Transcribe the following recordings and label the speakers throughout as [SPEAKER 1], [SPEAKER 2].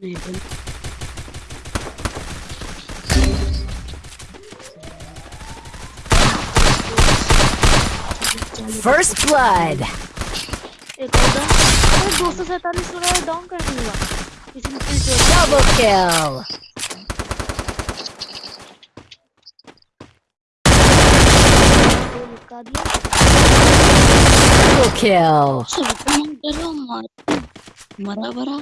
[SPEAKER 1] नहीं बन
[SPEAKER 2] First blood.
[SPEAKER 3] एक और डाउन अरे दो सौ सैतालीस वाला डाउन कर दूंगा किसी ने किल चोरी
[SPEAKER 2] Double kill.
[SPEAKER 3] को निपटा दिया
[SPEAKER 2] Double kill.
[SPEAKER 1] सब कम करो मार मरा भरा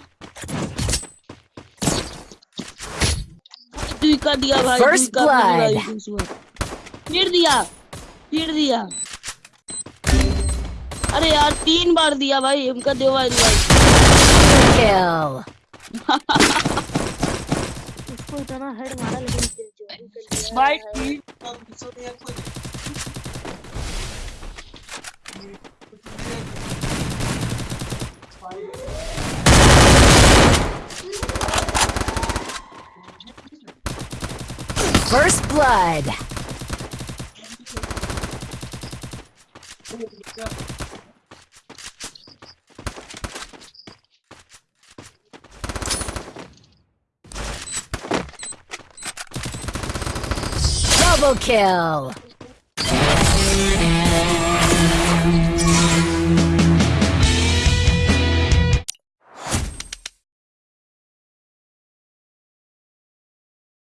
[SPEAKER 1] दुई का दिया भाई
[SPEAKER 2] First
[SPEAKER 1] दुई का भाई फिर दिया फिर दिया। अरे यार तीन बार दिया भाई उनका दो भाई
[SPEAKER 3] दिया इतना हेड मारा लेकिन
[SPEAKER 1] भाई। तीन
[SPEAKER 2] First blood. Double kill.